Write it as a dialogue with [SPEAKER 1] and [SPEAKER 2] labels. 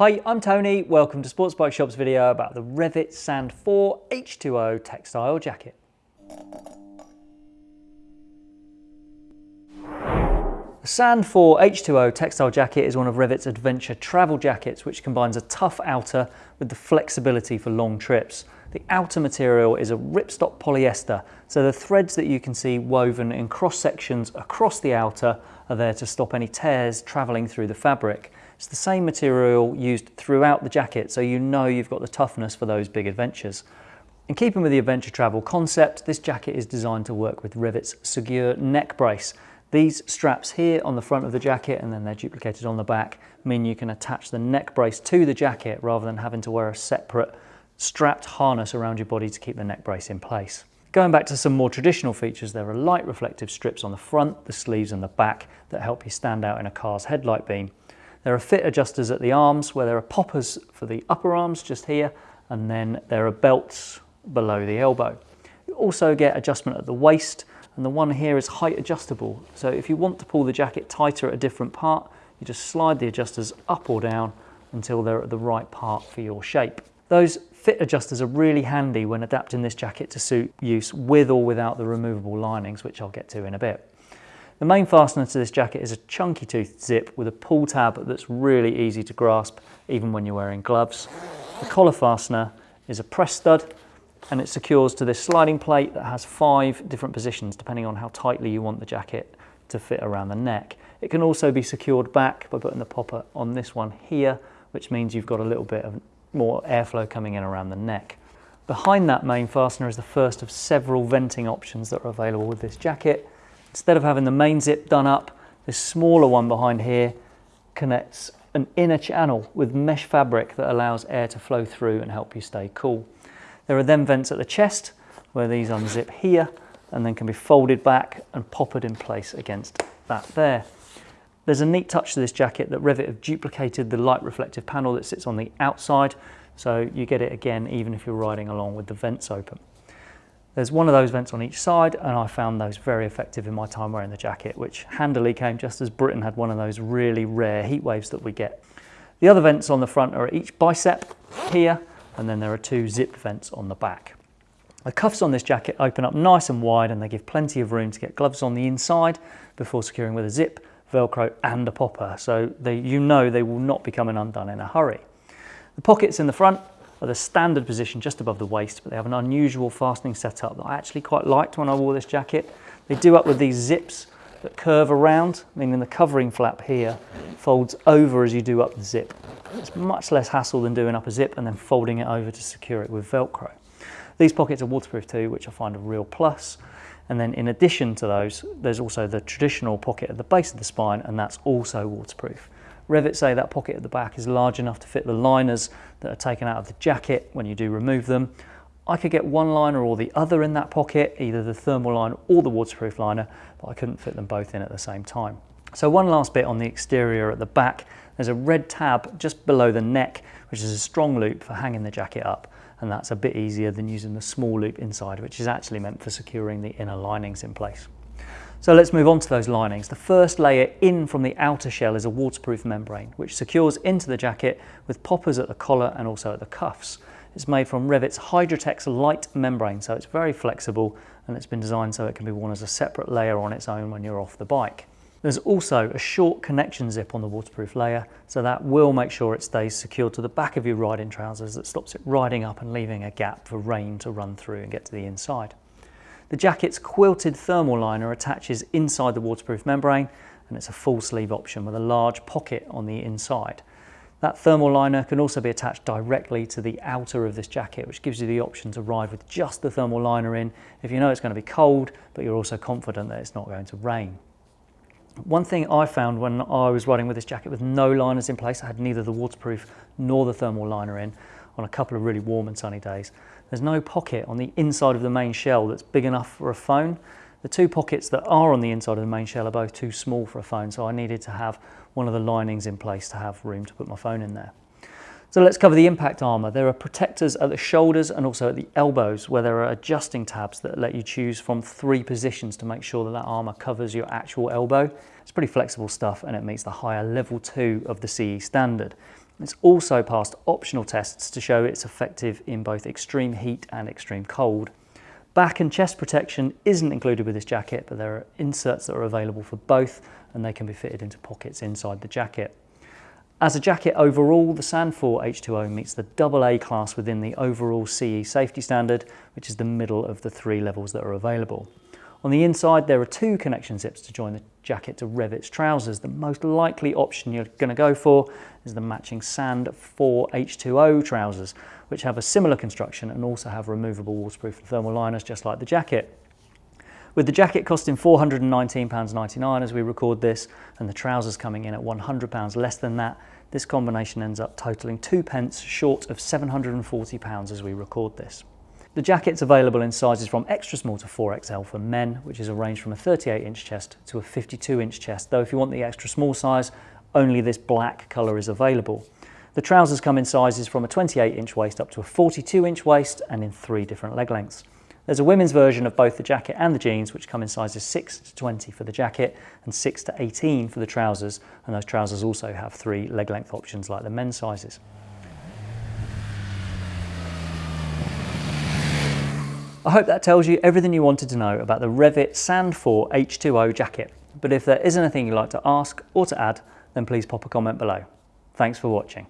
[SPEAKER 1] Hi, I'm Tony. Welcome to Sports Bike Shop's video about the Revit Sand 4 H2O textile jacket. The Sand 4 H2O textile jacket is one of Revit's adventure travel jackets which combines a tough outer with the flexibility for long trips. The outer material is a ripstop polyester, so the threads that you can see woven in cross sections across the outer are there to stop any tears travelling through the fabric. It's the same material used throughout the jacket, so you know you've got the toughness for those big adventures. In keeping with the adventure travel concept, this jacket is designed to work with Revit's Segure neck brace. These straps here on the front of the jacket and then they're duplicated on the back mean you can attach the neck brace to the jacket rather than having to wear a separate strapped harness around your body to keep the neck brace in place. Going back to some more traditional features, there are light reflective strips on the front, the sleeves and the back that help you stand out in a car's headlight beam. There are fit adjusters at the arms where there are poppers for the upper arms just here and then there are belts below the elbow. You also get adjustment at the waist and the one here is height adjustable. So if you want to pull the jacket tighter at a different part, you just slide the adjusters up or down until they're at the right part for your shape. Those fit adjusters are really handy when adapting this jacket to suit use with or without the removable linings, which I'll get to in a bit. The main fastener to this jacket is a chunky toothed zip with a pull tab that's really easy to grasp even when you're wearing gloves. The collar fastener is a press stud and it secures to this sliding plate that has five different positions depending on how tightly you want the jacket to fit around the neck. It can also be secured back by putting the popper on this one here, which means you've got a little bit of more airflow coming in around the neck. Behind that main fastener is the first of several venting options that are available with this jacket. Instead of having the main zip done up, this smaller one behind here connects an inner channel with mesh fabric that allows air to flow through and help you stay cool. There are then vents at the chest where these unzip here and then can be folded back and poppered in place against that there. There's a neat touch to this jacket that Revit have duplicated the light reflective panel that sits on the outside so you get it again even if you're riding along with the vents open. There's one of those vents on each side and I found those very effective in my time wearing the jacket which handily came just as Britain had one of those really rare heat waves that we get. The other vents on the front are at each bicep here and then there are two zip vents on the back. The cuffs on this jacket open up nice and wide and they give plenty of room to get gloves on the inside before securing with a zip, velcro and a popper so they, you know they will not be coming undone in a hurry. The pockets in the front are the standard position just above the waist but they have an unusual fastening setup that I actually quite liked when I wore this jacket. They do up with these zips that curve around, meaning the covering flap here folds over as you do up the zip. It's much less hassle than doing up a zip and then folding it over to secure it with Velcro. These pockets are waterproof too, which I find a real plus. And then in addition to those, there's also the traditional pocket at the base of the spine, and that's also waterproof. Revit say that pocket at the back is large enough to fit the liners that are taken out of the jacket when you do remove them. I could get one liner or the other in that pocket, either the thermal liner or the waterproof liner, but I couldn't fit them both in at the same time. So one last bit on the exterior at the back, there's a red tab just below the neck, which is a strong loop for hanging the jacket up. And that's a bit easier than using the small loop inside, which is actually meant for securing the inner linings in place. So let's move on to those linings. The first layer in from the outer shell is a waterproof membrane, which secures into the jacket with poppers at the collar and also at the cuffs. It's made from Revit's Hydratex light membrane, so it's very flexible and it's been designed so it can be worn as a separate layer on its own when you're off the bike. There's also a short connection zip on the waterproof layer, so that will make sure it stays secured to the back of your riding trousers that stops it riding up and leaving a gap for rain to run through and get to the inside. The jacket's quilted thermal liner attaches inside the waterproof membrane and it's a full sleeve option with a large pocket on the inside. That thermal liner can also be attached directly to the outer of this jacket, which gives you the option to ride with just the thermal liner in if you know it's going to be cold, but you're also confident that it's not going to rain. One thing I found when I was riding with this jacket with no liners in place, I had neither the waterproof nor the thermal liner in on a couple of really warm and sunny days. There's no pocket on the inside of the main shell that's big enough for a phone. The two pockets that are on the inside of the main shell are both too small for a phone, so I needed to have one of the linings in place to have room to put my phone in there. So let's cover the impact armour. There are protectors at the shoulders and also at the elbows where there are adjusting tabs that let you choose from three positions to make sure that that armour covers your actual elbow. It's pretty flexible stuff and it meets the higher level 2 of the CE standard. It's also passed optional tests to show it's effective in both extreme heat and extreme cold. Back and chest protection isn't included with this jacket, but there are inserts that are available for both and they can be fitted into pockets inside the jacket. As a jacket overall, the Sand 4 H2O meets the AA class within the overall CE safety standard, which is the middle of the three levels that are available. On the inside, there are two connection zips to join the jacket to Revit's trousers. The most likely option you're going to go for is the matching Sand 4 H2O trousers, which have a similar construction and also have removable waterproof thermal liners just like the jacket. With the jacket costing £419.99 as we record this and the trousers coming in at £100 less than that, this combination ends up totalling two pence short of £740 as we record this. The jacket's available in sizes from extra small to 4XL for men, which is a range from a 38 inch chest to a 52 inch chest, though if you want the extra small size, only this black colour is available. The trousers come in sizes from a 28 inch waist up to a 42 inch waist and in three different leg lengths. There's a women's version of both the jacket and the jeans, which come in sizes 6 to 20 for the jacket and 6 to 18 for the trousers, and those trousers also have three leg length options like the men's sizes. I hope that tells you everything you wanted to know about the Revit Sand 4 H2O jacket. But if there is anything you'd like to ask or to add, then please pop a comment below. Thanks for watching.